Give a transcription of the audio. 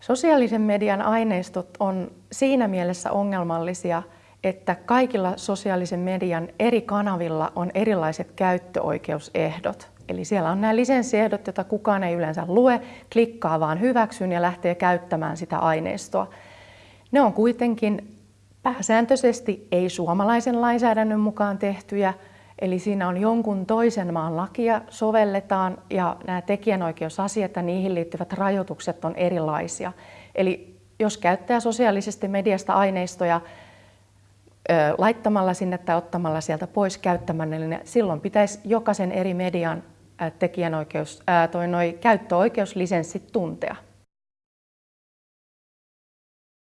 Sosiaalisen median aineistot on siinä mielessä ongelmallisia, että kaikilla sosiaalisen median eri kanavilla on erilaiset käyttöoikeusehdot. Eli siellä on nämä lisenssiehdot, joita kukaan ei yleensä lue, klikkaa vaan hyväksyn ja lähtee käyttämään sitä aineistoa. Ne on kuitenkin pääsääntöisesti ei suomalaisen lainsäädännön mukaan tehtyjä, eli siinä on jonkun toisen maan lakia sovelletaan ja nämä tekijänoikeusasiat ja niihin liittyvät rajoitukset on erilaisia. Eli jos käyttää sosiaalisesta mediasta aineistoja laittamalla sinne tai ottamalla sieltä pois käyttämällä, niin silloin pitäisi jokaisen eri median tekijänoikeus, toi noi käyttöoikeuslisenssit tuntea.